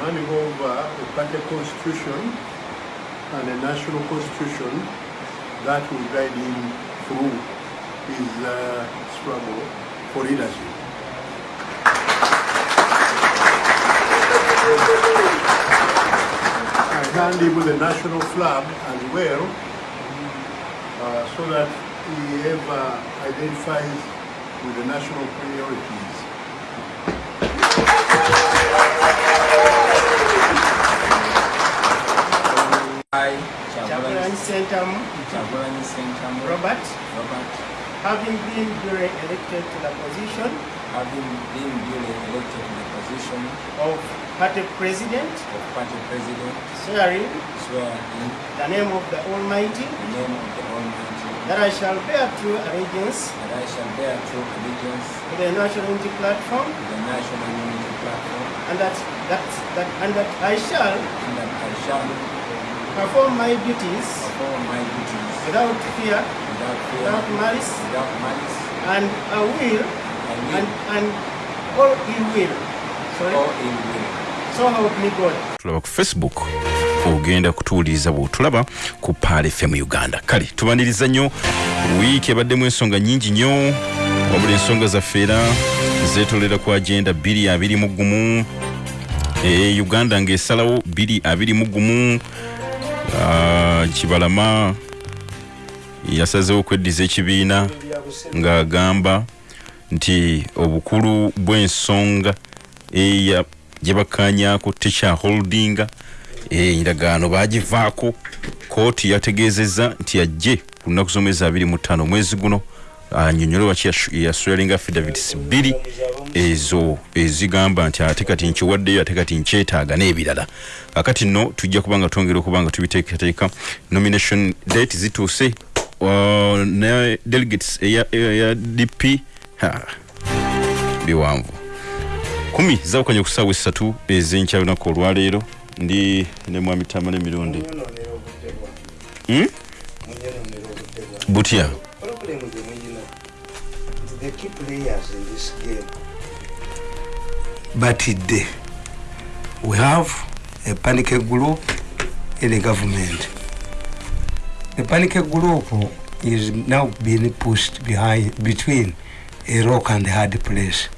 handing over a party constitution and a national constitution that will guide him through his uh, struggle for leadership. I hand him the national flag as well uh, so that he ever identifies with the national priorities. I, Chagulanyi Sentamu Robert, Robert, having been duly elected to the position having been duly elected to the position of party president, of party president, swearing swear in the name of the Almighty the name of the Almighty. that I shall bear true allegiance that I shall bear true allegiance to the National Unity Platform to the National Unity Platform and that, that, that, and that I shall and that I shall perform my duties perform my duties without fear, without fear, without malice, without malice, and I will, and and, will, and all ill will. Sorry. all in will. So help me God. tulaba ku facebook ogenda kutuwuliriza bwotulaba ku paal fm uganda kale tubaniriza nnyo wiiki ebaddemu ensonga nyingi nnyo wabula ensonga zaffe era zetolera ku agenda 221 e, uganda ng'esalawo 221 uh, kibalama yasazewo okweddiza ekibiina ng'agamba nti obukulu bw'ensonga eya gye bakkaanyaako tekyaholdinga endagaano bagivaako kooti yategeezezza nti ajje ku lunaku z'omwezi 25 omwezi guno anyonyole waki yaswearing affidavits bbiri ezo ezigamba nti ate kati nkiwaddeyo ate kati nkyetaaga n'ebirala. Kakati nno tujja kuba nga twongera okuba nga tubiteekateeka. Nomination date zituuse uh, ne delegates eya, dp biwanvu. Kumi zawukanye ku ssaawa essatu ez'enkya lunaku olwaleero. Ndi ne mwami tamale emirundi Hmm? butya the key players in this game. Batidde we have a panic group in the government. The panic group is now being pushed behind between a rock and a hard place.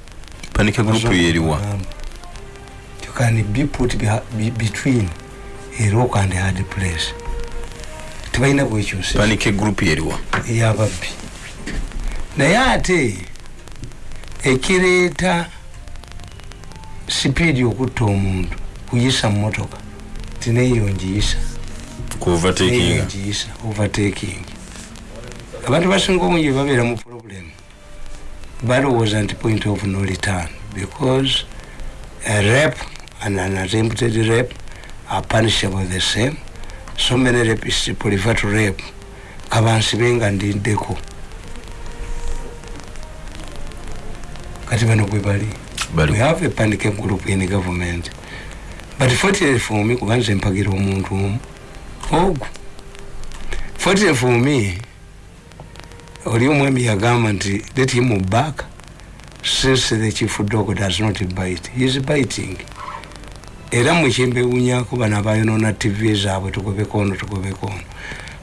Panika gurupu yeriwa Um, you can be put beha- be, between a rock and a hard place. Tebalina bwekyusa panika gurupu yeriwa eyababbi naye ate ekireeta sipiidi okutta omuntu kuyisa mumotoka tineeyo ngiyisa. Ngiyisa overtaking. Abantu basinga obungi babeera mu problem balowooza nti point of no return because a rape and an attempted rape are punishable the same. So many rapists prefer to rape kabansibe nga ndiddeko kati bano bwe bali. We have a panic group in the government. But fortunately for me kuba nze mpagira omuntu omu. Ogwo fortunately for me oli omwami yagamba nti let him back. Since the chief dog does not bite he is biting. Era mwekyembewunyako bano abayonona tv zaabwe tugobeko ono tugobeko ono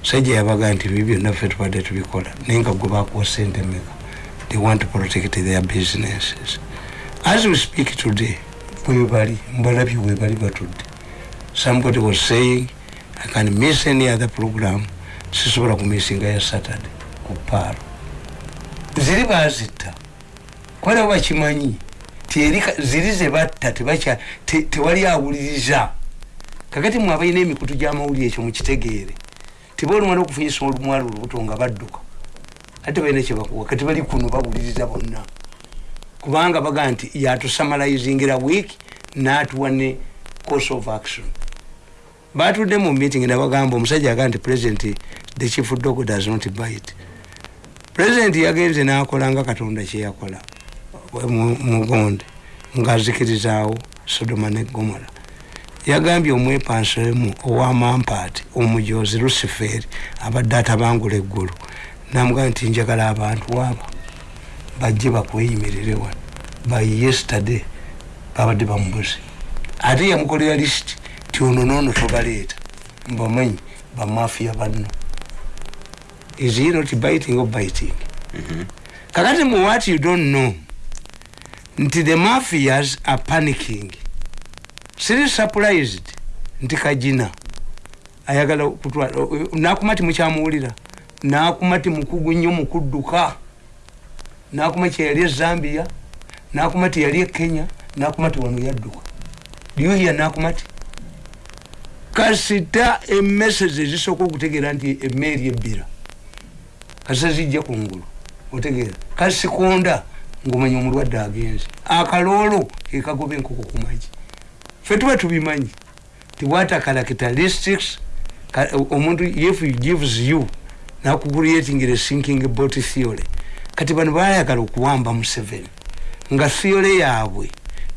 sajja yabaga nti bibi byonna ffe tubadde tubikola. Naye nga gwe bakuwa sente meka they want to protect their businesses. As we speak today bwebali mbalabye bwebali batudde somebody was saying i can miss any other program. Sisobola kumissinga ya saturday ku paaro ziri bazitta kwala bakimanyi ziri zebatta tewali awuliriza. Kakati mwe abalina emikutu gy'amawulire ekyo mukitegeere tiba olumala okufunyisa olumwalo olubuto nga badduka ate balina kyebakuwa kati bali kuno bawuliriza bonna. Kubanga baga nti yatusamalizingira week natuwa ne course of action. Batudde mu meeting nabagamba omusajja agaa nti president the chief dog does not bite. President yagenze nakola nga katonda kyeyakola mu- mugonde ngaazikirizaawo sodoma ne gomora yagambye omwepansemu owamampaati omujozi luciferi abadde atabangula eggulu namugamba nti njagala abantu aba bajje bakweyimirire wano. By yesterday babadde bamubuze. Ate yamukolera list ti ono noono tobaleeta. Mbamanyi bamafiya banno. Is he not biting or biting? Kakati mu what you don't know nti the mafias are panicking. Siri surprised nti kajina ayagala kutwala nakuma ti mukyamuwulira nakuma ti mukugu nnyo mukudduka nakuma kyeyali e zambia nakuma ti yali e kenya nakuma ti wano yadduka. Lyuhiya nakuma ti? Kasita emesage ezisooka okutegeera nti emeeri ebbira kasita zijja kungulu otegeera. Kasikonda ngaomanya omulwadde agenze. Akaloolo kekagoba enkoko kumagi fe tuba tubimanyi ti what characteristics omuntu if gives you nakucreatingira esinking bot theory. Kati bano bayagala okuwamba museveni nga theory yaabwe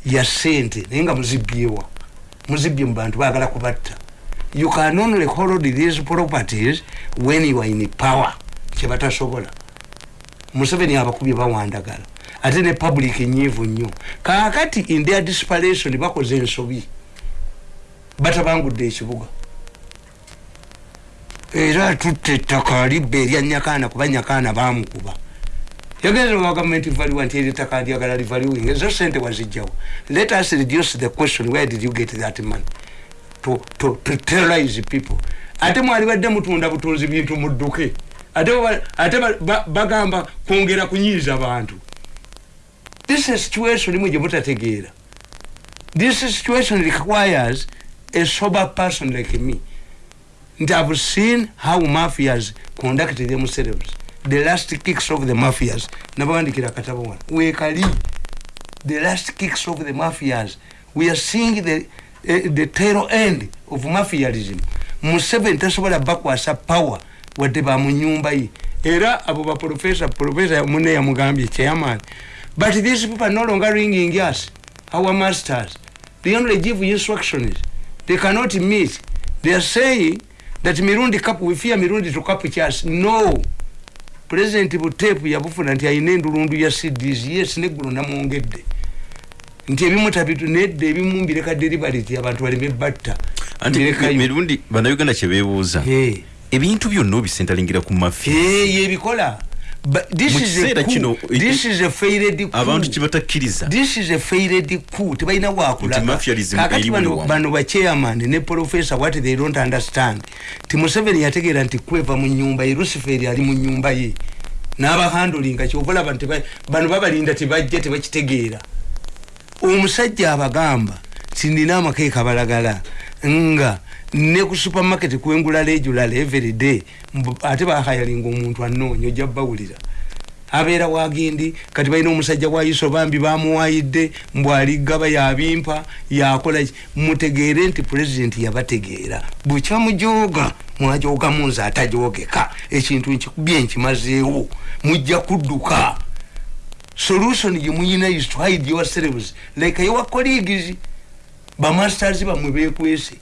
ya sente naye nga muzibyewa muzibye mu bantu bagala kubatta. You can only hold these properties when you are in power. Kyebatasobola museveni abakubye bawandagala. Ate ne public nyivu nnyo. Kakati in their desperation bakoze ensobi batabangudde ekibuga era tutte ettaka libba erya nyakaana kuba nyakaana bamukuba yagenze wa gavumenti valiwa nti eri ettaka lyagala livaliwing ezo sente wazijjawo let us reduce the question where did you get that money? To, to, to terrorize people. Ate mwalibadde mutunda butunzi bintu mudduke. Ate ate ba- ba- bagamba kwongera kunyiiza bantu. This is situation imwe gye mutategeera. This situation requires a sober person like me nti i've seen how mafias conduct themselves. The last kicks of the mafias. Nabawandikira akatabo wano wekali the last kicks of the mafias. We are seeing the, uh, the tail end of mafialism museveni tasobola bakwasa power wadde bamunyumba ye. Era abo baprofesa profesa mune yamugambye chairman. But these people are no longer ringing us. Our masters. They only give instructions. They cannot meet. They are saying that mirundi cup we fear mirundi to cup chas no. President butepu yabufuna nti ayina endulundu ya cds yes neggulo namwongedde. Nti ebimu tabitu nedde ebimu mbireka deliberity abantu baleme batta. Anti Mbirekayo. mirundi bannayuganda kyebeebuuza Eh. ebintu byonna obisentalingira ku mafi Eh, yebikola But this Mu is a kiseera coup. kino, abantu kyebatakkiriza tebalina Nti wakulaga mafialism kakati eri bano bachairman ne professor what they don't understand. Ti museveni yategeera nti kweva mu nyumba ye luciferi ali mu nyumba ye. N'abahandulinga kyobalaba bano babalinda tebajja tebakitegeera. Omusajja abagamba ti nina amakeeka balagala nga ne ku supermarket kwengula regular every day mbu- ate bahayalinga omuntu anoonya ojja bawulira abeera wagindi kati balina omusajja wayiso bambi bamuwayidde mbw aligaba yabimpa yakola mutegeere nti pulezidenti yabategeera. Bwekyamujoga mwajogamu nze atajogeka ekintu nkikubye nkimazeewo mujja kudduka. Solution gyemuyina is to hide yourselves like your colleagues bamasters bamwe bekwese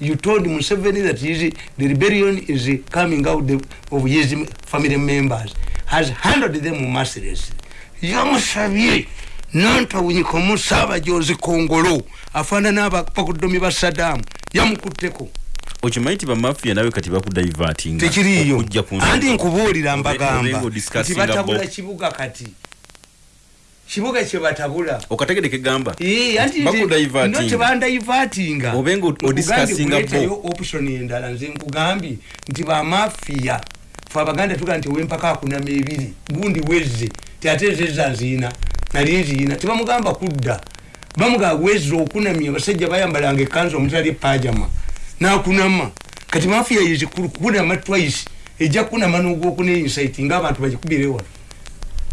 you told museveni that his, the rebellion is coming out the, of his family members. Has handled them mercilessly. Yamusabye nantawunyikamu saabajozi kongolo. Afaanana abapakudomi ba sadamu. Yamukutteko okimanyi nti bamafiya nawe kati bakudaivatinga tekiriiyo okujja ku nsonga. anti nkubuulira Obe- mbagamba. obenga nti odiscussinga batabula bo. kibuga kati kibuga kyebatabula okategedeke gamba anti nze- Bakudaivatinga. no tebandaivatinga Obenga o- odiscussinga bo. Nkugambye option endala nze nkugambye nti bamafiya fe abaganda tuga nti owempaka akunama ebiri gundi wezze. Tiate ezeza nziina nali nziina tebamugamba kudda. Bamugamba wezze okunamya abasajja bayambalanga ekanzu omutali epajama nakunama. Kati mafiya yezikulu kunama twice. Ejja kunama nogwokuna insight ngaabantu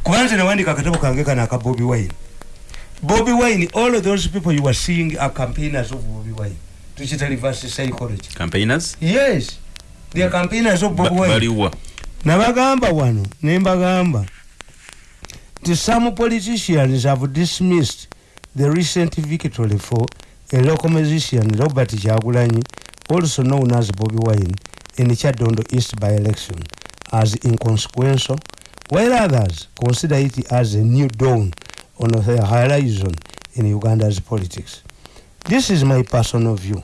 kubanze nawandika akatabo kange kano aka bobi wine. Bobi wine all of those people you are seeing are campaigners of bobi wine. Tukita reverse psychology. Campaigners? Yes. They are campaigners of bobi wine. baliwa. Nabagamba wano nembagamba nti some politicians have dismissed the recent victory for a local musician robert kyagulanyi also known as bobby wine in chadondo east by election as inconsequential while others? Consider it as a new dawn on the horizon in uganda's politics. This is my personal view.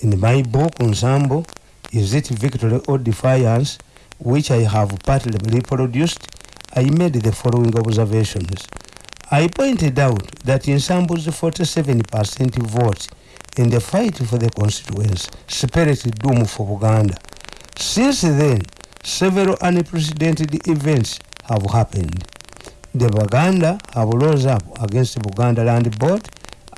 In my book ensemble is it victory or defiance which i have partly reproduced i made the following observations. I pointed out that ensemble's 47% vote in the fight for the constituency spelled doom for Uganda. since then several unprecedented events have happened. The Baganda have rose up against Buganda Land Board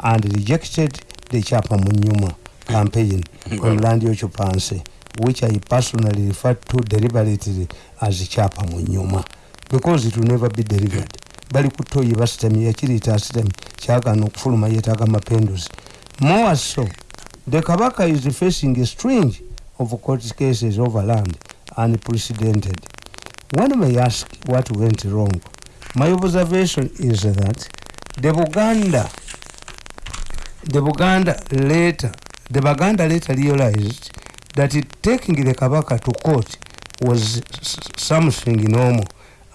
and rejected the Chapa Munyuma campaign on Land Yochupanse, which I personally refer to deliberately as Chapa Munyuma because it will never be delivered. bali kutoyi basitamye yakiriita asitamye kyagana okufuluma yeetaaga mapenduzi more so the kabaka is facing a string of court cases over land unprecedented. One may ask what went wrong my observation is that the buganda the buganda later the baganda later realized that it, taking the kabaka to court was something normal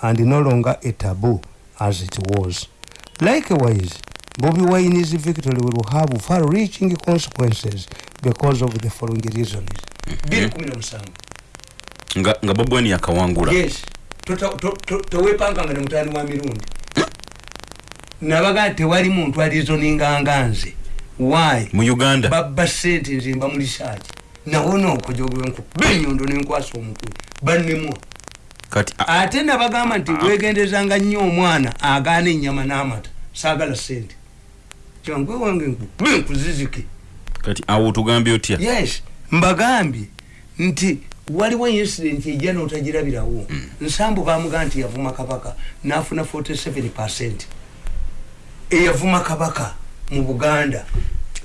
and no longer a taboo as it was. Likewise bobi wine's victory will have far reaching consequences because of the following reasons nga, nga babwani yakawangula. Yes. Tota- to- to- tewepanganga ne mutani wa mirundi. Nabaga tewali muntu alizoninga nze. Why? Mu uganda. Babba sente nze mba mulisaaki nawona okujogwenku benyondo nenkwasa omutwe bannemwa kati ate nabagamba nti wegendezanga nnyo omwana agaana ennyama n'amata saagala sente kyangwe wange nkube nkuzizike. Kati awo tugambye otya? Yes. Mbagambye nti waliwo incident ejja n'otagirabirawo. Nsambu bamugaa nti yavuma kabaka n'afuna 47 percent eyavuma kabaka mu buganda.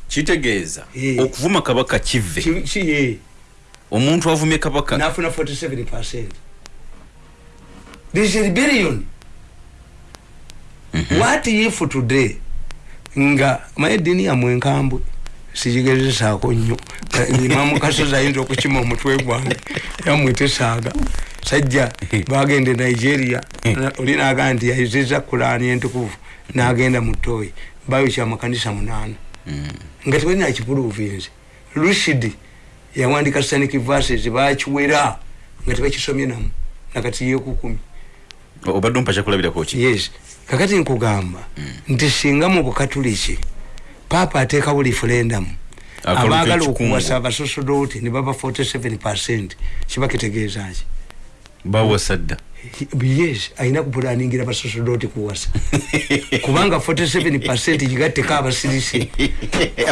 Kitegeeza okuvuma kabaka kive? Omuntu avumye kabaka? N'afuna 47 percent. There's a rebellion. What if today nga maye eddiini yamwe enkambwe sigigezesaako nnyo. Imamu kasozi ayinza okukima omutwe gwange. Yamwe tesaaga sajja bagende nigeria. Na- oli nagaa nti yayiziza kulaani entukuvu. Nagenda mu toyi bayo kyamakanisa munaana. Nga tebalina kipuluvinze lushidi yawandika sanic verses bakiwera nga tebakisomye namu nakati yekukumi. Obadde ompa kyakulabirako ki? Yes. Kakati nkugamba nti singa mu bukatuliki paapa ateekawo referendum Akaluka abaagala okuwasa abasosodoti ne baba 47 percent. Kiba kitegeezaki bawasa dda yes ayina kupulaningira basosodoti kuwasa. Kubanga 47 percent gigatteko abasirisi.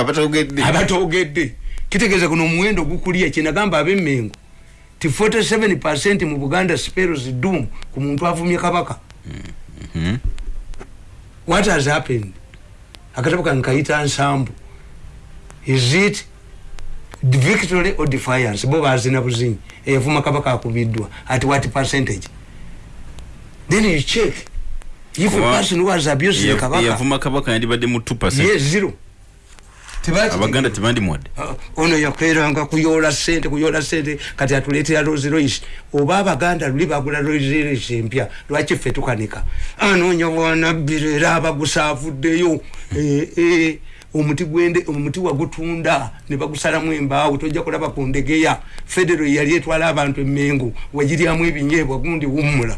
Abatogedde. Kitegeeza kuno omuwendo gukulya kyenagamba abemmengo. Ti 47 percent mu buganda speros dum ku muntu avumye kabaka. What has happened akatabo kankayita nsambu. Is it victory or defiance? Bo bazina buzinyi. Eyavuma kabaka akubiddwa at what percentage? Then you check. If a person the Eya- kabaka eyavuma kabaka yandibadde mu 2 yes zero. Abaganda tebandimwadde Ah, ono yakeranga kuyola sente kuyola sente kati atuletera Rolls Royce. Oba abaganda luli bagula Rolls Royce empya lwaki ffe tukanika? Anoonya bwanabbiro era abagusa avuddeyo Eh, eh, omuti gwende omuti wagutunda ne bagusalamu embaawo tojja kulaba ku ndegeya. Federo yali etwala abantu emmengo wagiryamu ebinyeebwa gundi wummula.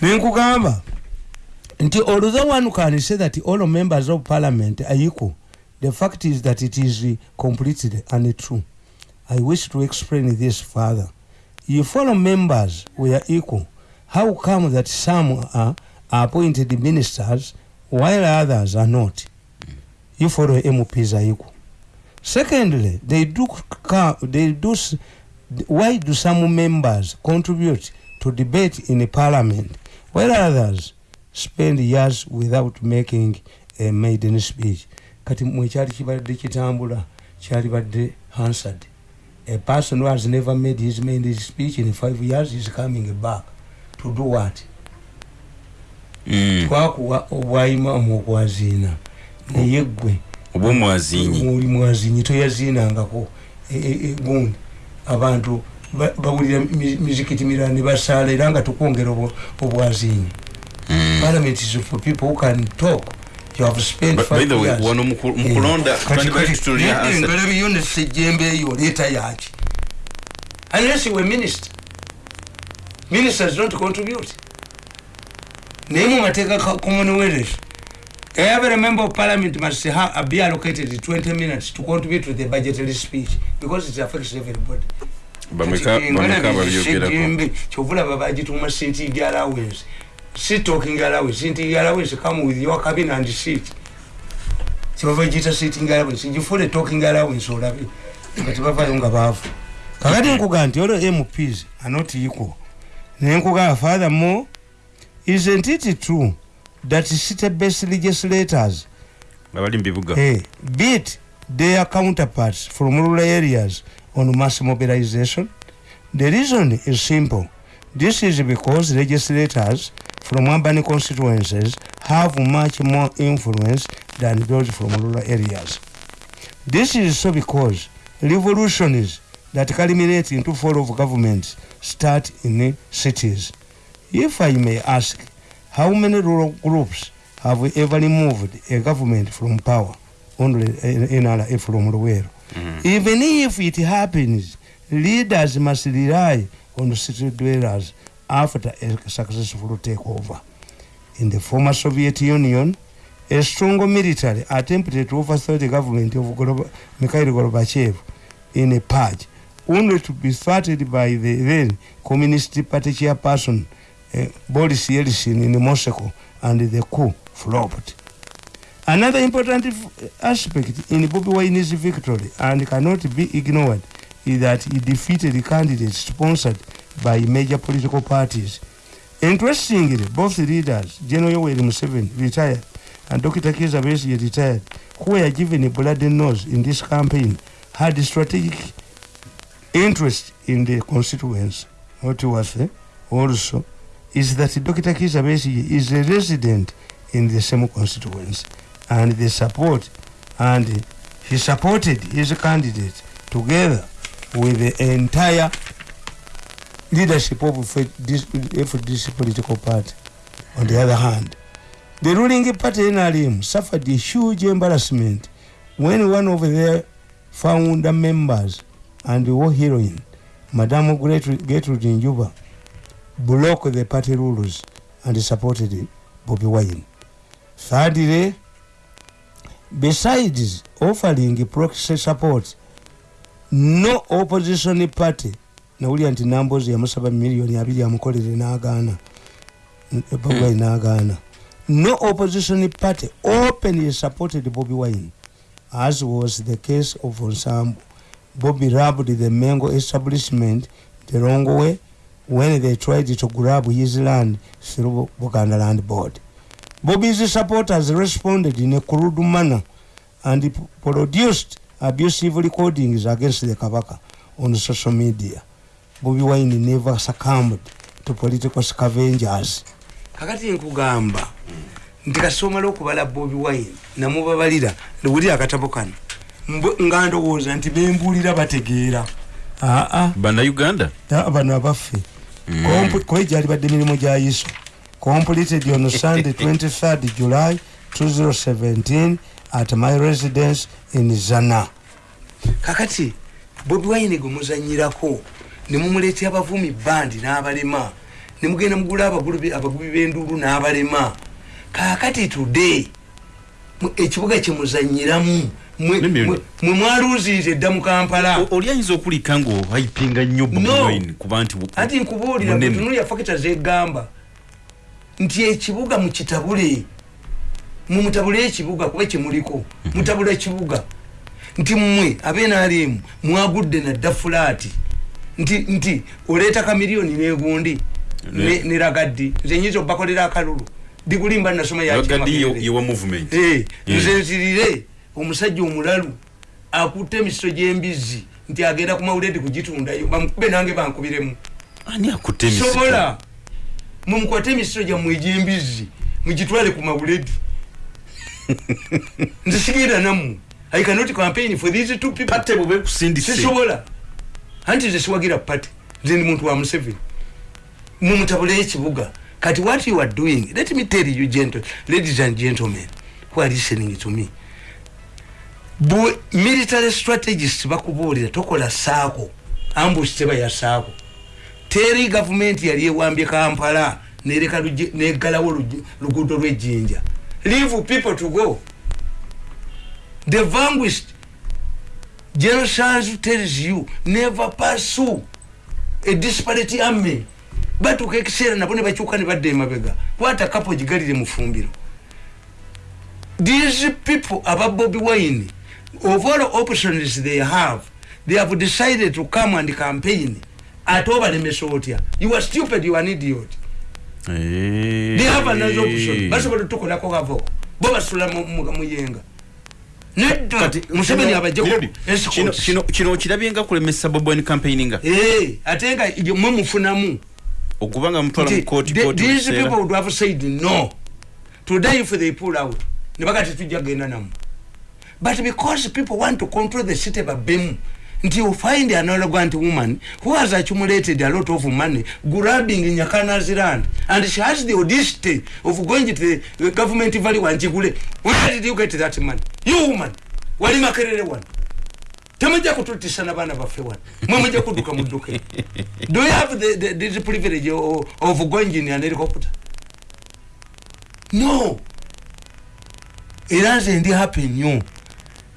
Ku- nti although one can say that all members of parliament are equal. The fact is that it is uh, completely untrue i wish to explain this further. If all members were equal how come that some are appointed ministers while others are not? If all mps are equal. Secondly they do they do why do some members contribute to debate in the parliament while others spend years without making a maiden speech. Kati mwekyali kibadde kitambula kyali badde answered a person who has never made his maiden speech in five years is coming back to do what? Mm. twakuwa obwayimamu okwaziina. Naye gwe oba omwazinyi oli mwazinyi toyaziinangako. E- e- e- gundi. Abantu ba- bawulira mi- mizikiti mirala ne basaala era nga tukwongera obwo- obwazinyi parliament is for people who can talk. You have spent By- by five the way, years. wano engalabi yo nesejjembe eyo oleeta yaki unless you were minister. Ministers don't contribute. Naye mu mateeka ka commonwealth every member of parliament must ha, be allocated 20 minutes to contribute to the budgetary speech because it affects everybody. Bameka bameka babyogerako kyovulaba bagituma sitting allowance si talking allowance sitting allowance come with your cabin and seat. Kyebava giyita sitting allowance gifule talking allowance olabe nga tebavayo nga baavu kakati nkuga nti olwo mps are not equal. Naye nkuga furthermore isn't it true that city based legislators abali hey, beat their counterparts from rural areas on mass mobilization? The reason is simple. This is because legislators from urban constituencies have much more influence than those from rural areas. This is so because revolutions that culminate into fall of governments start in cities. If I may ask, how many rural groups have ever removed a government from power? Only in, in, in from Luwero. Mm-hmm. Even if it happens, leaders must rely on city dwellers after a successful takeover. In the former Soviet Union, a strong military attempted to overthrow the government of Mikhail Gorbachev in a purge, only to be thwarted by the then Communist Party chairperson uh, Boris Yeltsin in Moscow, and the coup flopped. Another important aspect in Bobby Wine's victory and cannot be ignored is that he defeated the candidates sponsored by major political parties. Interestingly, both leaders, General Yoweri Museveni, retired, and Dr. Kizza Besigye, retired, who were given a bloody nose in this campaign, had strategic interest in the constituents. What was eh, also is that Dr. Kizza Besigye is a resident in the same constituency and they support and he supported his candidate together with the entire leadership of this, political party. On the other hand, the ruling party NRM suffered a huge embarrassment when one of their founder members and war heroine, Madame Gertrude Njuba, broke the party rules and supported Bobby Wine. Thirdly, besides offering proxy support, no opposition party no opposition party openly supported bobi wine as was the case of ensemble bobby robbed the mengo establishment the wrong way when they tried to grab his land through buganda land board. Bobby's supporters responded in a crude manner and produced abusive recordings against the kabaka on social media bobi wine never succumbed to political scavengers. Kakati nkugamba nti kasomala okubala bobi wine namubabalira ndiwulira akatabo kano. Nga ndowooza nti bembuulira bategeera. Aa bannayuganda? Bano abaffe. Comp- kuba gyali badde emirimu gya yiso completed on sunday 23rd july 2017 at my residence in zana. Kakati bobi wine gwe muzanyirako nemumuleetera abavumi bandi n'abalema. Nemugenda mugula abagubi b'enduulu n'abalema. Kakati today ekibuga kyemuzanyiramu mwe Nemmeno. mwe- mwe mwaluuziize dda mu kampala. Oli ayinza okulika ngaohayipinga nnyo kuba nti ati nkubuulira munene. tunulya fakita zegamba. Nti ekibuga mukitabule mumutabule ekibuga kuba kyemuliko mutabule ekibuga. Nti mmwe abenalimu mwagudde nadda fulaati nti nti oleeta kamiliyoni negundi Ne- neragaddi nze nyinza obakolera akalulu. Dikulimba nasoma movement. Eh, nze nsirire omusajja omulalu akutte emisito gy'embizzi nti agenda ku mawuledi kugitundayo. Bamukube nange bankubiremu. Sobola mumukwate emisito gyammwe egy'embizzi mugitwale ku mawuledi nze sigenda nammwe. I cannot campaign for these two people. Sisobola anti nze siwagira pate nze ndi muntu wa museveni. Mumutabule ekibuga. Kati what you are doing? Let me tell you gentle, ladies and gentlemen who are listening to me. Bu, military strategist bakubuulira tokola saako ambush teba ya saako. Teri gavumenti yali ewambye kampala nereka negalawo luguudo lwejjinja. Leave people to go. The vanquished general Sanzu tells you. Never pursue a disparate army. Batuuka ekiseera nabo ne bakyuka ne badda emabega. Kwata kapo gigalire mu fumbiro these people aba bobi wine. Of all options they have they have decided to come and campaign ate obalemesa otya you are stupid you are an idiot. They have another option. Basobola tukolako kavo bo basula mu- mu- muyenga museveni kino- abajjaku Kirudi, kino- escorts. kino- kino okirabye nga kulemesa bobwine campaigninga Eh, ate nga mwe mufunamu. Okubanga mutwala mu Nti, kooti the- kooti these buseera. people would have said no. Today if they pull out. Nebaga tetujja genda namu. But because people want to control the city babbemu nti you find an arrogant woman who has accumulated a lot of money grabbing nyakana's land and she has the audacity of going to the government value wanjigule where did you get that money? You woman wali makerere wano temujja kututisa nabaana baffe wano mwe mujja kudduka mudduke do you have the, the, this privilege of, of going in an helicopter? No. Era nze ndi happy nnyo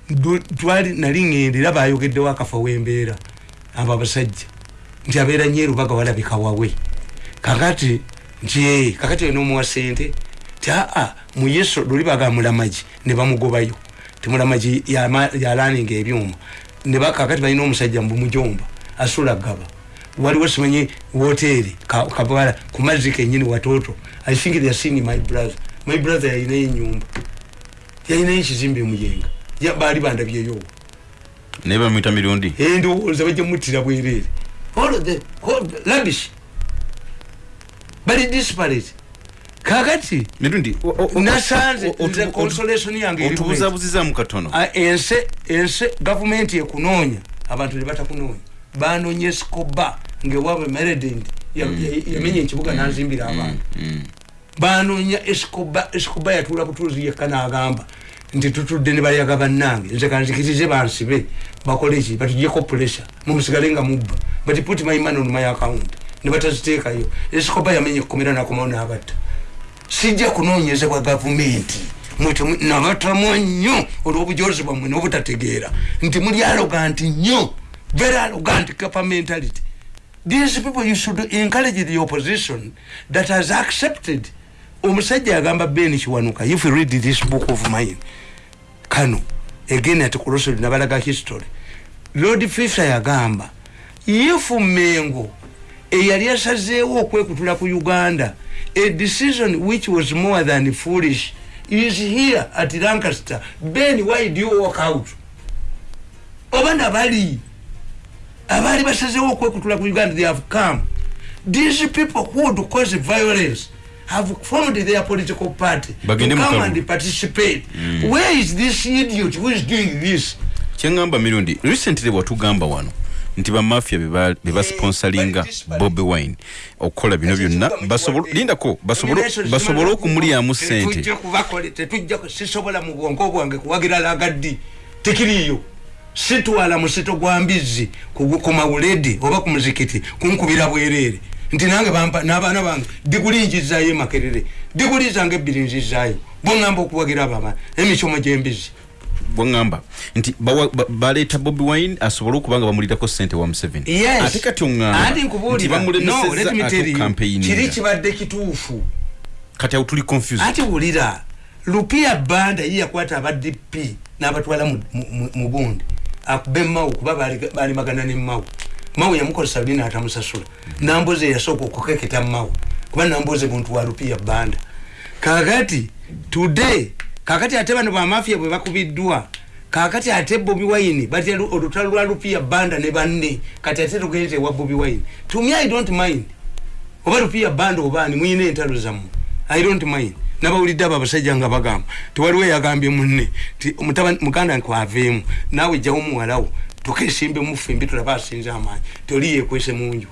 nali ŋŋenda era bayogeddewo akafa wembeera abo abasajja nti abeera nyeru baga walabika wawe kakati nti ee kakati ena omuwa sente ti aa mu yesu luli baga mulamagi ne bamugobayo. Ti mulamagi yama- yalaninga ebyuma. Kakati balina omusajja mumujomba asula gaba waliwo simanyi woteeri kabala ku mazzi kenyini watoto. I think they are seeing my brother. My brother yalinayo enyumba yalinayo ekizimbe muyenga baali bandabyeyo. Naye bamwita mirundi. Endowooza bajja muttira bwereere. All the all the rubbish bali disparate. Kakati mirundi nasanze nze otu- consolation yange eri bweti. otubuzabuzizaamu katono. Ah, ense ense gavumenti ekunoonya. Abantu ne batakunoonya. Banoonya esikoba ngaewaabwe meredend yamenya ekibuga nanzimbira abantu banoonya esikoba esikoba yatuula butuuzi yekka n'agamba nti tutudde ne balyaga bannange. Nze kanzikirize bansibe bakole ki batugyeko pressure. Mumusigale nga mubba. But put my money on my account. Ne bataziteekayo. Esikoba yamenya ekkomera nakomawo n'abatta. Sijja kunoonyezebwa gavumenti. Nabatamu nnyo olw'obujozi bwammwe n'obutategeera. Nti muli aloganti nnyo. Very arrogant capamentality these people you should encourage the opposition that has accepted. Omusajja yagamba ben kiwanuka if you read this book of mine kano again ati kulosoli nabalaga history. Lord fisher yagamba if mengo eyali asazeewo okwekutula ku uganda a decision which was more than foolish is here at lancaster. Ben why do you walk out? Oba nabali abaali basazeewo okwekutula ku uganda they have come. These people who would cause violence have formed their political party to Bagende come and participate. Where is this idiot who is doing this? Kyeŋŋamba mirundi recently bwatugamba wano nti bamafia bebasponsalinga bobi wine okukola bino byonna. Lindako basobole- okumulyamu sente. Tetujja sisobola mu bwongo bwange kuwagira lagaddi. Tekiriyo sitwala musito gwa mbizzi ku mawuledi oba ku muzikiti kunkubira bwereere nti nange n'abaana bange diguli njizayo emakerere diguli zange ebbiri nzizaayo bweŋŋamba okuwagira abama emisomo gy'embizzi bwaŋŋamba nti baleeta bobi wine asobole okuba nga bamulirako sente wa museveni? Ate kati anti oŋŋamba nti nkubuulira no let me bamulemeseza tell ate you kiri okampeyini kibadde kituufu. Kati awo tuli confused. Ati wulira lupia banda ye yakwata aba dp n'abatwala mu- bundi akuba emawu kuba bali- balimagana ne mawu mawu yamukozesa luli n'atamusasula namboze yasooka okukeketa mawu kuba namboze muntu wa lupia banda. Kakati today kakati ate bano bamafia bwe bakubiddwa kakati ate bobi wine batya lu- olutalo lwa lupia banda ne banne. Kati ate tugenze ewa bobi wine. To me i don't mind. Oba lupia banda obaani muyina entalo zammwe. I don't mind. Nabawulidde abo abasajja nga bagamba. Tewaliwo yagambye munne ti muganda nkwaveemu naawe jjawo muwalawo tukesimbe mufe mbi tulaba asinze amaanyi toli yekwese munju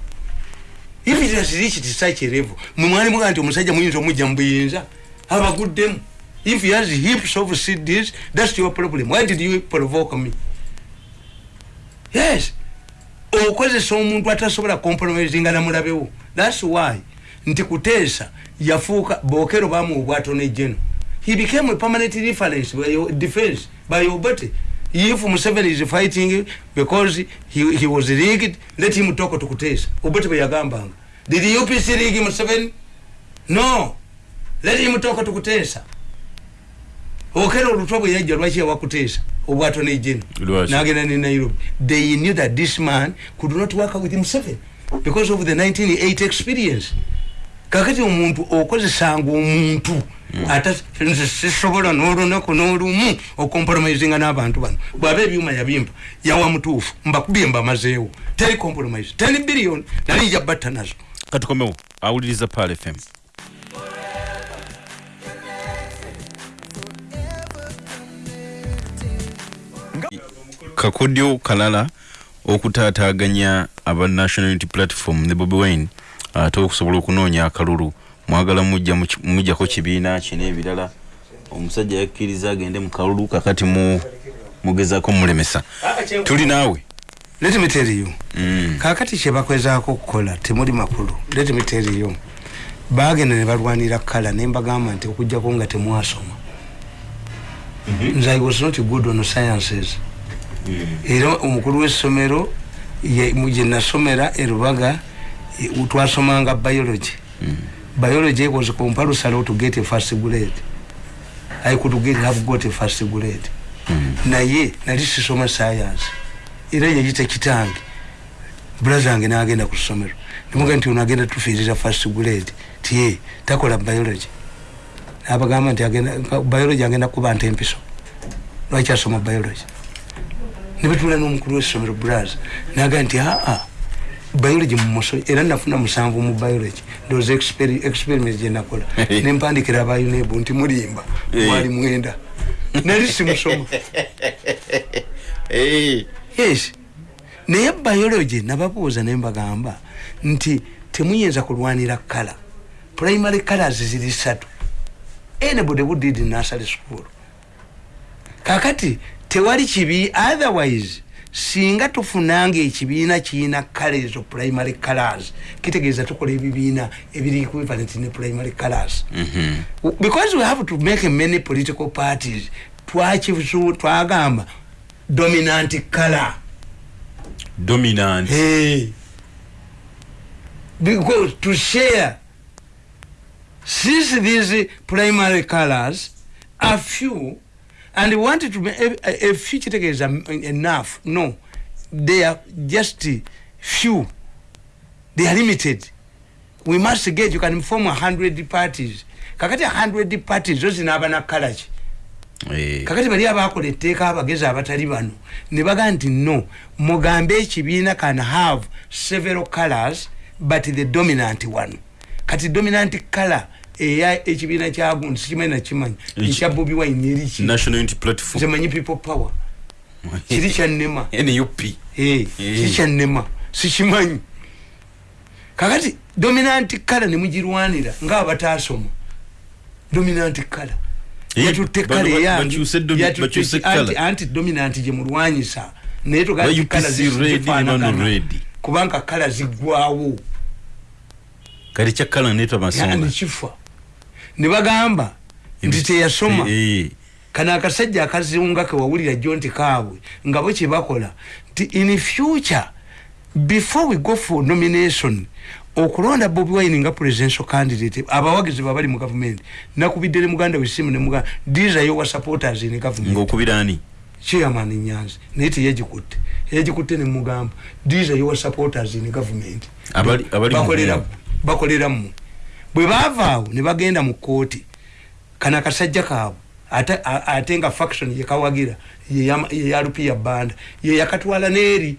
if it has reached such a level mwe mwali mugaa nti omusajja muyinza omujja mu buyinza abaguddemu if he has heaps of cds that's your problem. Why did you provoke me? Yes. Okozesa omuntu atasobola compromisinga namulabewo thats why. Nti kuteesa yafuuka. Bokero bamuwa obwatone geno he became a permanent reference by your defense by obote if museveni is fighting because he, he was rigged let him talk to kuteesa obote bweyagambanga did upc rig museveni? No. Let him talk to kuteesa okera olutwa bwe yajja lwaki yawakuteesa obwatone geno Lwaki? nagenda ne nairobi. They knew that this man could not work with himself because of the 1980 experience kakati omuntu okozesanga omuntu ate nze sisobola n'olunaku n'olumu ocompromisinga n'abantu bano. Bwaba ebyuma yabimba yawa mutuufu mbakubye mbamazeewo. Teri compromise 10 billion nali nja batta nazo. Katukomewo awuliriza pal fm kakodyo kalala okutaataganya aba national unity platform ne bobi wine ate okusobola okunoonya akalulu. Mwagala mujjako kibiina ki n'ebirala omusajja yakkiriza agende mu kalulu kakati mu mugezaako mulemesa tuli naawe. Let me tell you. Mm. kakati kyebakwezaako okukola temuli makulu. Let me tell you. Bagenda ne balwanira kala ne mbagamba nti okugjako nga temwasoma. Nze i was not good on sciences. Era omukulu w'essomero gye nasomera e rubaga e, twasomanga biology. Biology was compulsory to get a first grade. I could get, have got a first grade. Naye nali sisoma science. Era yeyita kitange. Bulaza wange nagenda ku ssomero. Nimuga nti ono agenda tufiirira first grade tiye takola biology. Nabagamba nti biology agenda kuba nte empiso lwaki asoma biology? Nebetula n'omukulu w'essomero braz naga nti aa biology mumuso era nafuna musanvu mu biology. Ndooza experi- experiment gyenakola nempandikira abayunebu nti mulimba mwali mwenda. Nali simusoma yes. Naye biology nababuuza naye mbagamba nti temuyinza kulwanira kala primary colors ziri satu anybody who did nursery school. Kakati tewali kibi otherwise singa tufunanga ekibiina kiina kala ezo primary colors kitegeeza tukola ebibiina ebiri equivalent ne primary colors. Because we have to make many political parties twakisu twagamba dominant color. Dominant. Hey. Because to share, since these primary colors are few, and we wanted to make a, a, a few is enough. No, they are just few. They are limited. We must get, you can form a hundred parties. Kakati a hundred parties, those in Abana College. Eh, kakati bali abakola etteeka abagezi abatali bano ne baga nti no mugambe ekibiina can have several colors but the dominant one kati dominant color eya ekibiina kyagundi sikimanyi nakimanyi ekya bobi wine eriki platform. Zemanyi people power? Kiri Eh. kiri kyannema sikimanyi kakati dominant color nemugirwanira ngaabatasoma dominant Eh, yatutte ba- kale ba- yange bakyuse domi- yatutte bakyuse ki- anti- colour. anti dominant gyemulwanyisa naye kala red. kubanga kala ziggwawo kati kyakala netwa masonga nekifa ne bagamba nti teyasoma. Eh, kano akasajja akazunga kewawulira jjo nti kaabwe nga bo kyebakola nti in future before we go for nomination okulonda bobi wine nga presidential candidate abawagizi babali mu gavumenti nakubidde ne muganda wesimu ne muganda these are your supporters in government. Ng'okubira ani? Chairman nyanzi naye teyagikutte. Yagikutte ne mugamba these are your supporters in government. Abali- bwe baava awo ne bagenda mu kooti kana akasajja kaabwe ate, nga faction yekawagira yeya lupia banda yeyakatwala neeri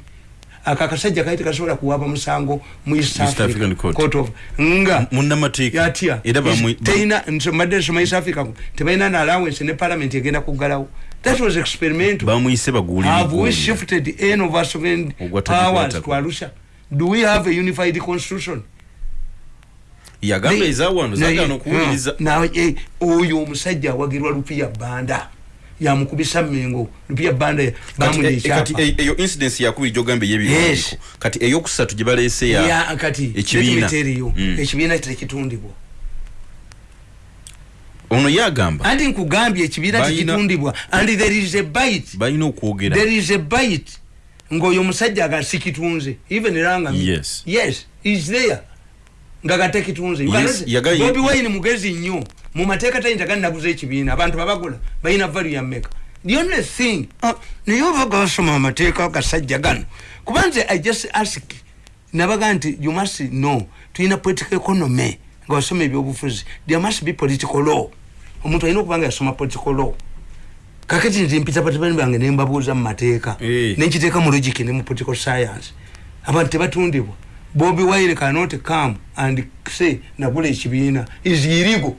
ako akasajja kali tekasobola kuwaba musango mu east africa Court. of nga bamwe- teina mbadde nsoma east africa tebalina na allowance ne parliament egenda kuggalawo. That was experimental bamuyise baguulira have we shifted any of our sovereign powers to arusha? Do we have a unified constitution yagamba Naye- ezawano naye- zagana okuwuliriza Hmm. Na- eh, oyo omusajja awagirwa lupiya banda yamukubisa mengo lupiya banda kati bamuli e- kati ekyapa. e- eyo incidence yakubiri gyogamba Yes. kati eyokusatu gye baleese ya kati ekibiina. ekibiina Mm. ekibiina tekitundibwa. Ono yagamba. Anti nkugambye ekibiina tekitundibwa. And there is a bite. Balina okwogera. There is a bite. Ngaoyo omusajja nga sikitunze even ranga Yes. yes is there nga gatekitunze bobi wine mugezi nnyo mu mateeka tayinza gannaguza ekibiina abantu babagula balina valu ya meka the only thing ah, naye oba gasoma amateeka gasajja gano kuba nze i just ask nabaga nti you must know tulina political economy nga wasoma ebyobufuzi. There must be political law. Omuntu alina okuba nga yasoma political law. Kakati nti mpita batabani bange nembabuuza mu mateeka Eh. nenkiteeka mu logic ne mu political science. Abantu tebatundibwa bobi wine cannot come and say nagula ekibiina. Is illegal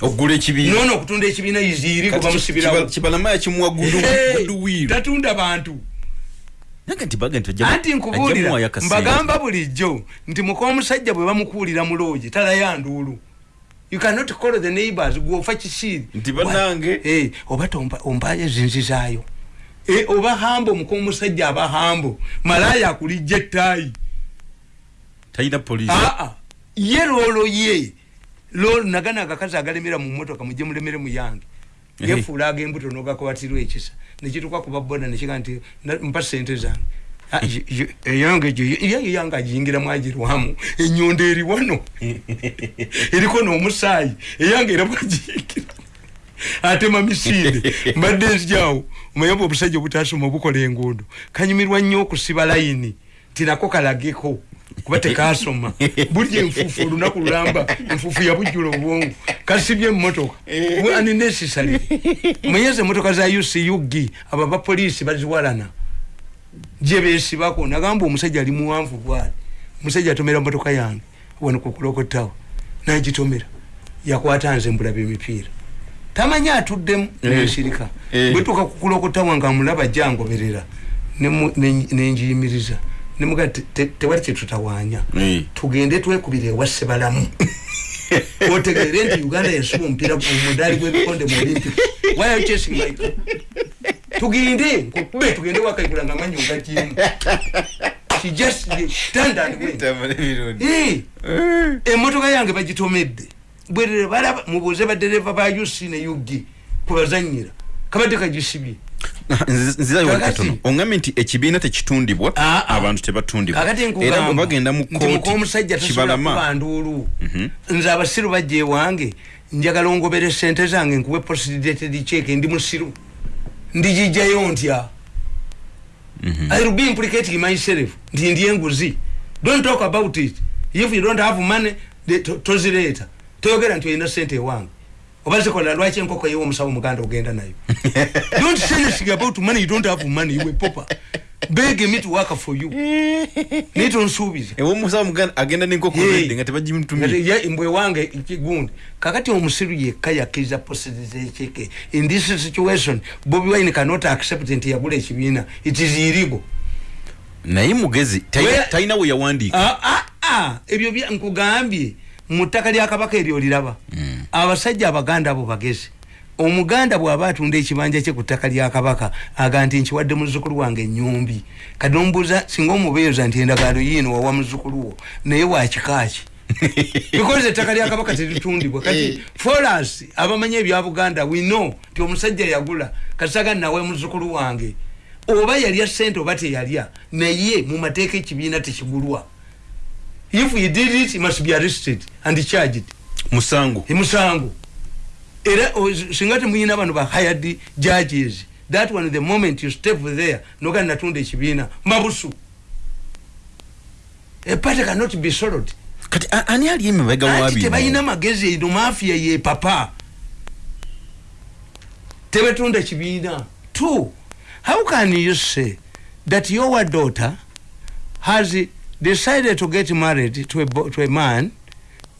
okugula ekibiina. Nono okutunda ekibiina is illegal bamusibirawo. Kiba- kibalama yakimuwa Hey, guduwiru tatunda bantu. Anti nkubuulira mbagamba bulijjo nti muka omusajja bwe bamukuulira mu loogi talaya nduulu. You cannot call the neighbors gwofa kisiiri. Nti bannange. Eh, oba ompayo zinzizaayo Eh, oba hambo muka omusajja aba hambo. Malaya akulijja ettaayi talina poliisi aa ye loolo ye. Loolo nagana agakazi agalemera mu motoka mujje mulemere mu yange. Eh. yefuula ag'embuto n'ogakubatirwa ekisa. Nekituuka ku baboda nekiga nti na- mpa sente zange. Ah, ye- ye- eyange gye- ye yange agiyingiramu agirwamu enyondo eri wano. Eriko n'omusaayi. Eyange era bwagiyingira. Atema misinde. Mbadde nzijaawo omayamba obusajja obutasoma obukola enguudo. Kanyumirwa nnyo okusiba layini. Tinako kalageko kuba tekasoma buli enfuufu olunaku lulamba. Enfuufu yabujjula obwongo. Kasibye emmotoka. Ani nesisale muyeze emotoka za ucug abo abapoliisi baziwalana. Gye besibako nagamba omusajja ali muwanvu bwali. Omusajja atomera motoka yange. Wano kukulokotawo nagitomera. Yakwata nze mbulaba emipiira. Tamanyi atuddemu nensirika. Eh. bwetuka kukulokotawa nga mulaba jangoberera nemu- nen- nenjiyimiriza nemuga tewali kyetutawaanya tugende twekubira ewasse balamu. Otegeere nti uganda yensuba omupiira omudaali gwebikonde mu olympic chasing my tugende nkukube tugende wakaikula nga manyi Eh, emotoka yange bagitomedde. Bwerere balaba mubuuze badereva ba uc ne ug kwebazanyira kabadde kagisibye nzirayo wali Kakati- katono. Oŋgambe nti ekibiina tekitundibwa Ah, ah. abantu tebatundibwa. Era bwe bagenda mu kooti omusajja tasobola kuba kibalama nduulu nze abasiru bajja ewange njagala ongobere sente zange nkuwe postdated check ndi musiru. Ndigijjayo ntya? Mhm. i will be implicating myself. Nti ndi enguzi. Don't talk about it. If you don't have money tozireeta toyogera nti olina sente ewange oba zikola lwaki enkoko yewe omusawo muganda ogenda nayo? Don't say anything about money. You don't have money. Iwe popa beg me to work for you. Naye tonsuubiza. Ewe omusawo muganda agenda nenkoko redde nga tebagimutumye. Mbwe wange kigundi kakati omusiru yekka yakkiriza positezekeke in this situation bobi wine cannot accept nti yagula ekibiina. It is illegal. Naye mugezi talina- we yawandiika. Ah, ah, ah, ebyo nkugambye mu ttaka lya kabaka eryo oliraba abasajja abaganda abo bagezi omuganda bw'aba atunda ekibanja kye ku ttaka lya kabaka aga nti nkiwadde muzzukulu wange enyumbi kati nomubuuza singa omubeeza nti endagaano yiino wawa muzzukulu wo naye wakikaaki because ettaka lya kabaka teritundibwa. Kati foras abamanyi ebya buganda we know nti omusajja yagula. Kasaga nawe muzzukulu wange. Oba yalya sente oba teyalya naye mu mateeka ekibiina tekigulwa if he did it he must be arrested and charged. Musango. Emusango era o- singa temuyina bano ba hired judges. That one the moment you step there noga natunda ekibiina mabusu. A party cannot be sold. Kati ani ali emabega anti wabino tebalina magezi eno mafia ye papa. Tebetunda kibiina two how can you say that your daughter has decided to get married to a, to a man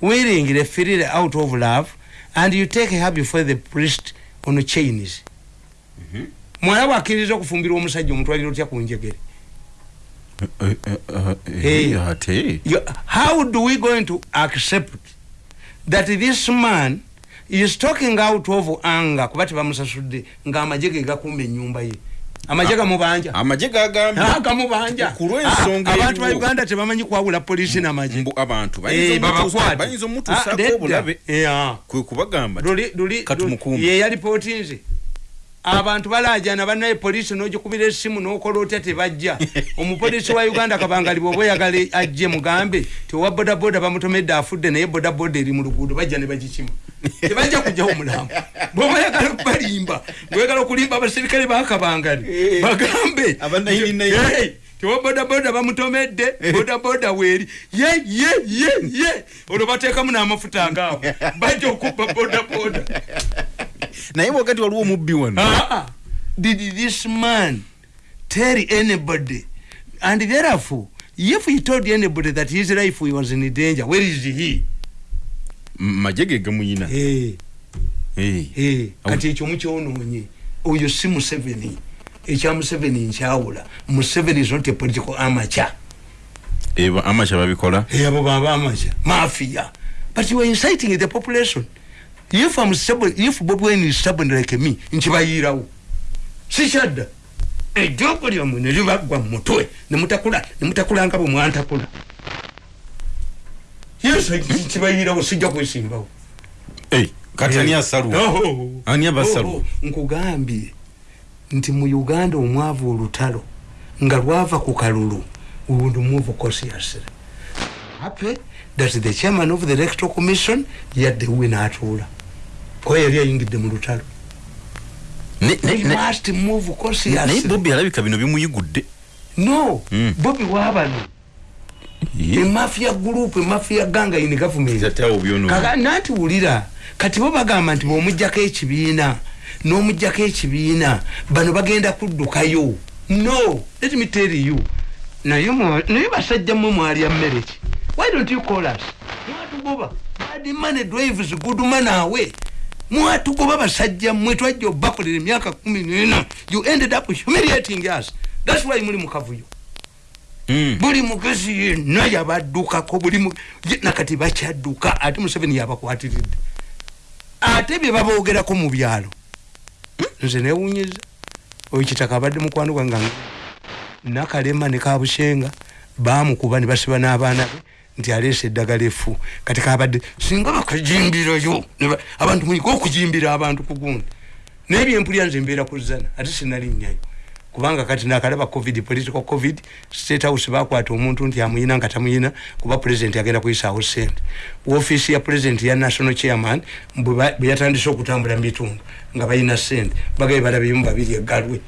willingly freely out of love and you take her before the priest on chains mwana bwakkiriza okufumbirwa omusajja omutwaliro otya ku njegere? Eh, eh, eh, how do we going to accept that this man is talking out of anger? Kuba tebamusasudde ng'amagye ge gakumba ennyumba ye amagye gamubanja. Amagye gagambye. Ah, gamubanja. Ku lw'ensonga Ah, abantu ba uganda tebamanyi kwawula polisi n'amagye mbu abantu Eh, bayinza Ah, omutuusaako nedda. obulabe Yeah. kwe kubagamba luli luli ye yalipotinze abantu balajana banaye polisi nogikubira esimu nokola otya tebajja. Omupolisi wa uganda kabangali bwoba oyagala ajje mugambe tiwa bodaboda bamutomedde afudde naye bodaboda eri mu luguudo bajja ne bagikima tebajja kujjawo mulambo bwoba oyagala okubalimba bwegala okulimba abaserikale bakabangali bagambe. Aba 99. Hey, tiwa bodaboda bamutomedde bodaboda weeri. Ye ye ye ye. Olwo bateekamu n'amafuta ngaawo bajja okubba bodaboda. Naye wakati waliwo omubbi wano. Ah, did this man tell anybody? And therefore, if he told anybody that his life was in danger, where is he? Magye ge hey, kati ekyo mukyonoonye oyo si museveni. Ekya museveni nkyawula. Museveni is not a political amateur. Eba amakya babikola. Hey, abo baba amateur. Mafia. But you are inciting the population. If I'm stubborn, if Bobi Wine is stubborn like me nkibayirawo sikyadda ejjoogo lyammwe ne libaggwa mu mutwe ne mutakula ne mutakula nga bwe mwantakula yes nkibayirawo sijja kwesimbawo. Eh, kati ani asalwa Oh. Ani abasalwa? Oh, oh. nkugambye nti mu uganda omwavu olutalo nga lwava ku kalulu we would move cautiously happy that the chairman of the electoral commission yadde we n'atuula. Kuba yali ayingidde mu lutalo. Ne- ne- ne- must move naye cautiously bobi alabika bino bimuyigudde. No Mm. bobi wabano emafia group emafia ganga in government. Nanti wulira. Kati bo bagamba nti bwomugjako ekibiina n'omugjako ekibiina bano bagenda kuddukayo. No let me tell you. Naye naye basajja mmwe mwalya mmere ki? Why don't you call us? Mwatugoba. Bad money drives good man awe. Mwatugoba basajja mmwe twajja obakolera emyaka kumi nena. You ended up humiliating us. Thats why muli mukavuyo. Buli mugezi yenna yabaddukako buli nakati bakyadduka ate museveni yabakwatiridde ate bye baboogerako mu byalo. Nze newunyiza. Oyo kitaka abadde mukwano gwange nakalema ne kabushenga bamukuba ne basiba n'abaana be nti aleesa eddagala efu kati kabadde singa bakajimbirayo abantu muyiga okujimbira abantu ku gundi. Naye byempulya nze mbeera ku zana ate sinalinnyayo kubanga kati nakalaba covid political covid state house bakwata omuntu nti amuyina nga tamuyina kuba president agenda kuyisaawo sente woofiisi ya president ya national chairman bwe yatandise okutambula mu bitundu nga balina sente bagabe balabemu babiri eggalwe.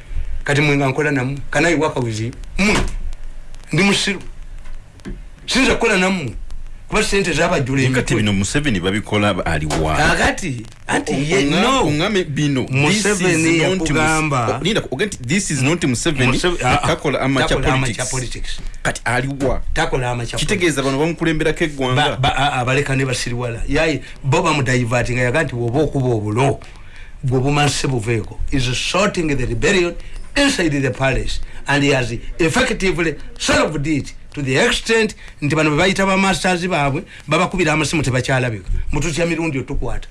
Kati mwe nga nkola nammwe kanayi wakawizi mmwe ndi musiru. Sinza kukola nammwe kuba sente zabajjula kati emitwe bino museveni babikola aliwa kakati anti ye no. ongame bino Museveni yakugamba- this is not museveni. Museve- ah, ah, takola amacha politics. politics. Kati aliwa takola amacha kitegeeza bano bamukulemberako Ba- eggwanga. Ba- abaleka ne basiriwala. Yaye bo bamudaivatinga yaga nti woba okuba obulo gwe bumanse buveeko. Is sorting the rebellion inside the palace and he has effectively solved it to the extent nti bano bebayita bamasters baabwe babakubira amasimu tebakyalabika. Mututya mirundi otukwata.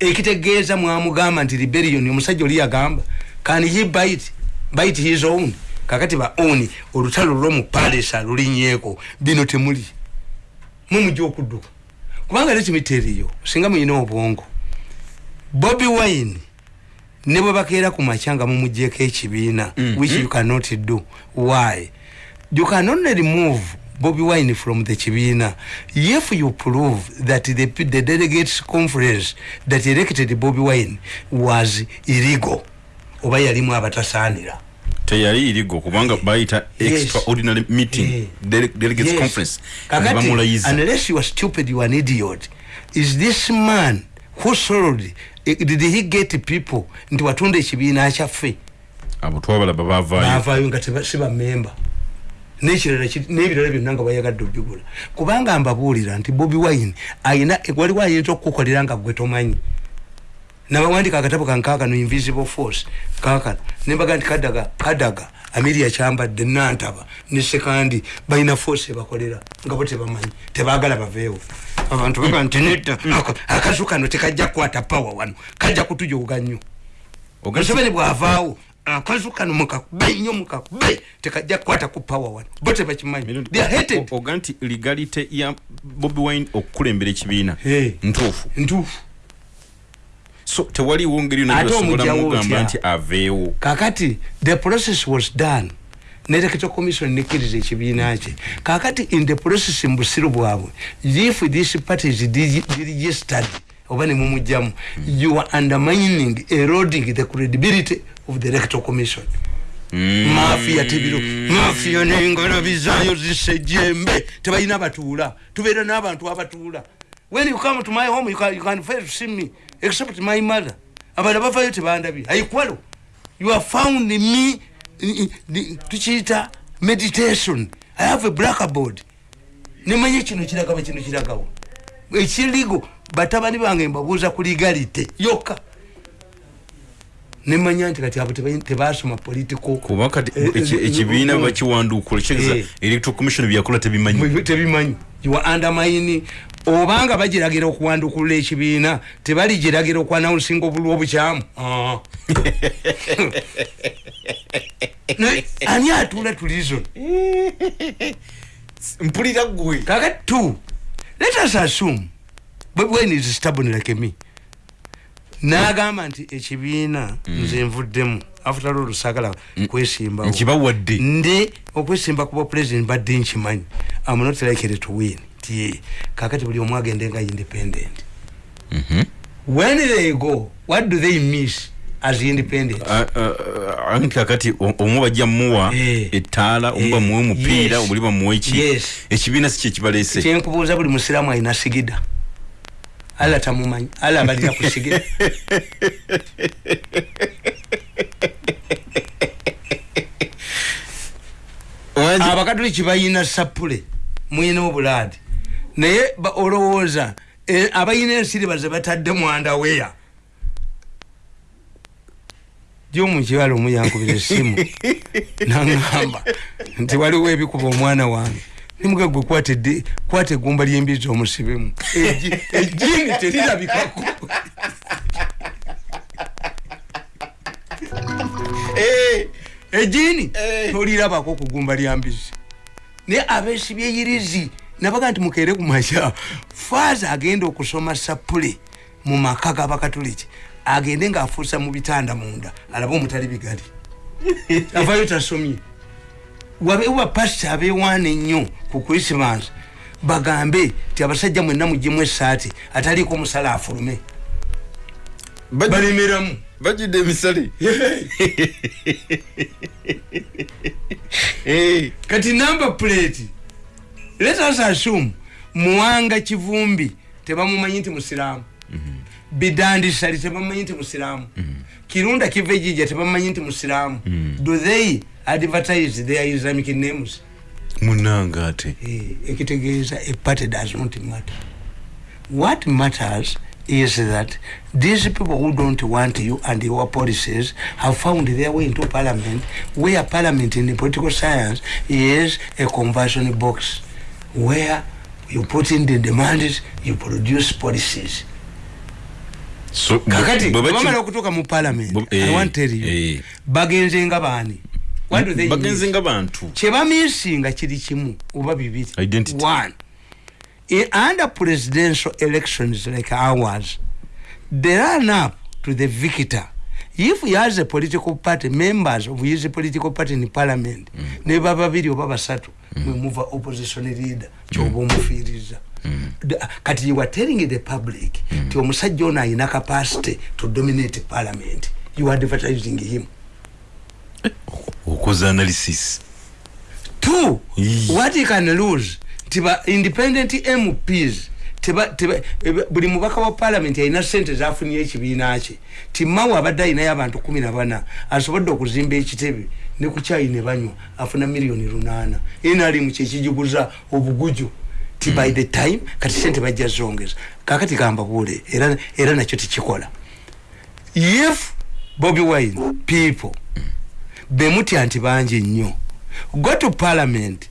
Ekitegeeza mwamugamba nti rebellion omusajja oli yagamba can he bite? Bite his own. Kakati ba own olutalo lwomu palace alulinyeeko bino temuli. Mumujja okudduka. Kubanga lekimiteriyo singa muyina obwongo. Bobi wine ne bwe bakeera ku makya nga mumugyeko ekibiina Mhm. which you cannot do. Why you cannot remove bobi wine from the kibiina if you prove that the, the delegates conference that elected bobi wine was illegal oba yalimu abatasaanira teyali irigo kubanga bayita Yes. extraordinary meeting Eh. dele- delegates Yes. conference Kakati, unless you are stupid you are an idiot. Is this man who sold eh, did he get people nti watunda ekibiina kyaffe abo twabalaba bavaayo baavaayo nga teba- si bamemba nekirala ki- n'ebirala byonna nga bayagadde obigula kubanga mbabuulira nti bobi wine ayina waliwo ayinza okukukolera nga gwe tomanyi. Nabawandika akatabo kankakano invisible force kakano nembaga nti kadaga kadaga amiria kyambadde nantaba ne sekandi balina force ebakolera nga bo tebamanyi tebagala baveewo. Abantu baga nti nedda akazu kano tekajja kukwata pawa wano kajja kutujoga nnyo. Museveni bwavaawo akazu kano mukakube nnyo mukakube tekajja kukwata ku pawa wano bo tebakimanyi they are hated. oga nti legalite ya bobi wine okukulembera ekibiina. Hey. ntuufu. Ntuufu. So tewaliwo ngeri Ate yonasobola omugyawo mugamba nti aveewo. Kakati the process was done. Nelectoral commission nekkiriza ekibiina kye. Kakati in the process mu busiru bwabwe. If this party is digi- deregistered oba nemumugjamu you are undermining eroding the credibility of the electoral commission. Mafia tebiro mafia nengalabizayo zisejembe. Tebalina batuula tubeera n'abantu abatuula. When you come to my home you can, you can fail to see me except my mother. Abala bavayo tebandabye. Aikwalo you have found me tukiyita meditation. I have a blackboard. Nemanye kino kiragabo kino kiragawo. Ekirigo batabani bange mbabuuza ku legalite. Yokka. Nemanya nti kati abo teba- tebasoma political kuba kati Eh, eh, ekibiina eh, bakiwanduukula kitegeeza electoral commission byakola tebimanyi. Tebimanyi. Undermine obanga bagiragira okuwandukula ekibiina tebaligiragira okwanawunsinga obulwa obukyamu. Ah. Ani atuula tulizon mpulira gwe. Kakati two let us assume but when is stubborn like me. Nagamba nti ekibiina nze nvuddemu after all lusagala kwesimbawo. Nkibawadde ndi okwesimba kuba president badde nkimanyi. Am not likely to win. Tie kakati buli omu agende nga independent. When they go what do they miss as independent? Ah, ah, ah, anti kakati omu bajja muwa Eh. ettaala omu Eh, bamuwe omupiira yes. obuli bamuwe ki Yes. ekibiina si kyekibaleese kyenkubuuza buli musiraamu alina sigida alla tamumanyi alla abalira ku sigida abakatoliki bayina sapule muyina obulaadi naye olowooza eh, abayina ensiriba ze batadde mwandaweya gyomukiwala omu yankubira essimu naŋamba nti waliwo ebikuba omwana wange nimuga gwe kwata eddi- kwata eggumba lyembizi omusibemu Egi- ejjini terirabikako. Ejjini tolirabako ku ggumba lya mbizi naye abesibye yirizi nabaga nti mukeere ku makya. Faaza agenda okusoma sapule mu maka g'abakatoliki agende ng'afuusa mu bitanda munda alabe omutali bigali. Avayo tasomye wabeewo bapasita abeewaana ennyo ku krisimansi bagambe ti abasajja mwenna mugjemu esaati ataliiko omusala afulume. Balemeramu bajjudde emisale. Kati number plate. Let us assume muwanga kivumbi tebamumanyi nti musiraamu. Bidandisali tebamumanyi nti musiraamu. Kirunda kiva ejija tebamumanyi nti musiraamu. Do they advertise their islamic names. Munanga ate. Eh, ekitegeeza a party does not matter. What matters is that these people who don't want you and your policies have found their way into parliament where parliament in the political science is a conversion box where you put in the demands you produce policies. So kakati baki- bamala okutuuka mu parliament i eh, want to tell you eh. bagenze nga baani bagenze nga bantu. Kyebamisinga kiri kimu oba bibiri. One. In, under presidential elections like ours the run up to the victor. If he has a political party members of his political party in parliament mm. neba babiri oba basatu mm. mwemuva opposition leader kyoba omufiiriza The- kati you are telling the public mm. ti omusajja ono ayina capacity to dominate parliament. You are advertising him okoza analysis. Two Yee. what can lose? Tiba independent mps teba, teba, ebe- buli mubaka wa parliament alina sente zafunye ekibiina kye. Timawe abadde alinayo abantu kumi na bana asobodde okuzimba ekitebe ne ku kyayi ne banywa afuna miliyoni lunaana. Nrm kyekijiguza obuguju. Ti by the time kati sente bajja zongeza. Kakati gamba buule era, era nakyo tekikola. If bobi wine people bemutya nti bangi nnyo. Go to parliament.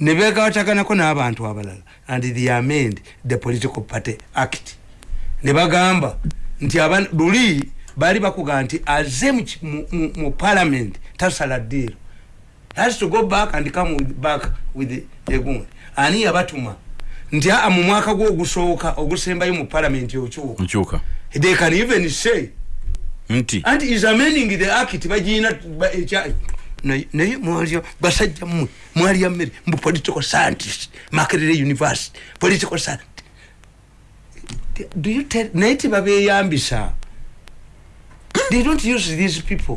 Ne begawataganako n'abantu abalala. And they amend the political party act. Ne bagamba nti luli baali bakuga nti aze mu mu- mu- parliament tasala ddeero has to go back and come with, back with egundi ani yabatuma nti aa mu mwaka gwe ogusooka ogusembayo mu parliament okyuka. They can even say nti anti is amending the act bagina ba- ekya- naye mwalya basajja mmwe mwalya mmere mbu political scientist makerere university political scientist. Do you tell naye tibabeyambisa they don't use these people.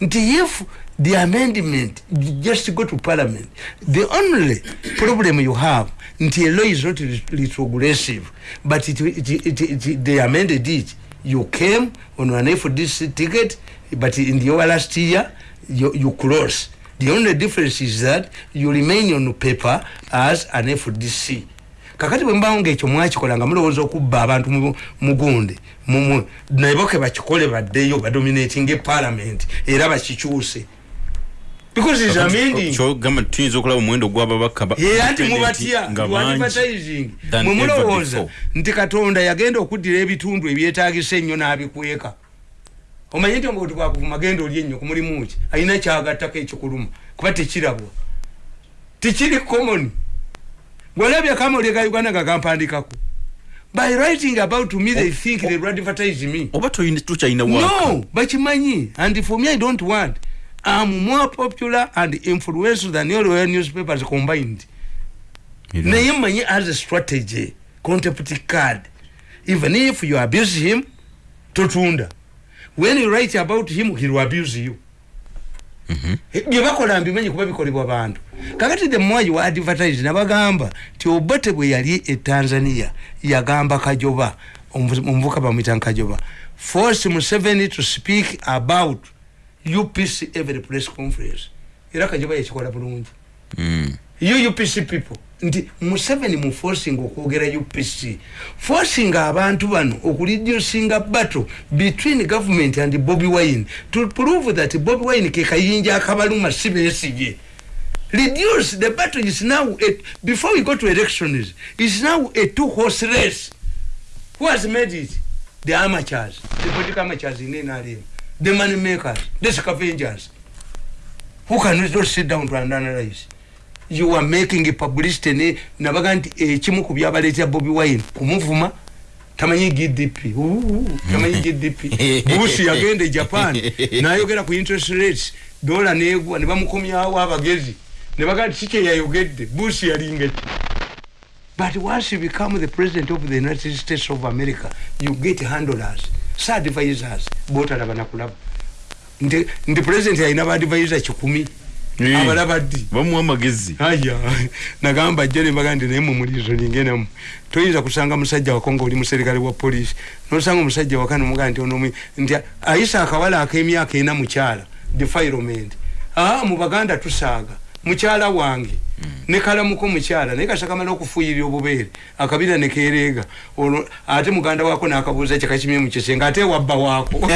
Nti if the amendment just go to parliament the only problem you have nti a law is not ret- retrogressive but it, it, it, it, they amended it you came on an fdc ticket but in your last year you, you close. The only difference is that you remain on paper as an fdc kakati bwembawo ngaekyo mwakikola nga mulowooza okubba abantu mu- mugunde mumwe naye boke bakikole baddeyo badominating eparlament era bakikyuse because is amending kyogamba tuyinza okulaba omuwendo gw'ababaka ba- era nti mubatya advertising. mwe mulowooza nti katonda yagenda okuddira ebitundu ebyetagisa ennyo n'abikweka. Omanye nti omuntu bwakuvuma genda oli ennyo kumulimu ki? Alina kyagattako ekikuluma. Kuba tekirabwa. Tikiri common. Bwolabya kamoli ga uganda nga gampandikako. By writing about me they think they advertise me. Oba waka no bakimanyi. And for me i don't want i'm more popular and influential than all your newspapers combined. Naye manyi as a strategy contempt card. Even if you abuse him totunda. When you write about him he will abuse you. Byebakola mbimanyi kuba bikolebwa bantu. Kakati the more you advertise nabagamba ti obote bwe yali e tanzania yagamba kajoba omu- omuvuka bamwita nkajoba. Force museveni to speak about upc every press conference. Era kajoba yakikola bulungi Mm. you upc people. Nti museveni mu forcing okwogera upc forcing abantu bano okureducinga battle between government and bobi wine to prove that bobi wine ke kayinja akabaluma si besigye reduce the battle is now a, before we go to elections is now a two horse race. Who has made it? The amateurs. The political amateurs in nrm the money makers the scavengers who can not sit down to analyze? You are making publicity ne nabaga nti ekimu ku byabaleetera bobi wine. Kumuvuma tamanyi gdp Uhu, tamanyi gdp bushi yagenda e japan nayogera ku interest rates. Dola negwa ne bamukomyawo abagezi. Ne baga nti kike yayogedde? Bushi yalinga ki? But once you become the president of the united states of america you get handlers sa advisors botalaba nakulaba nti nti president alina baadvisor kikumi. Eh. abalaba ddi bamuwa amagezi. Aya nagamba jja nembaga ndi naye mumulizo ningenamu toyinza kusanga musajja wako nga oli muserikale wa polisi nosanga omusajja waka nomugaa nti ono nti ayisa akawala ak'emyaka ena mukyala defilement aa mu baganda tusaaga mukyala wange. Ne kalamuko mukyala naye kasakamala okufuuyirira obubeere akabira nekereega olwo ate muganda waako nakabuuza kyakakimye mukisenga ate wabba waako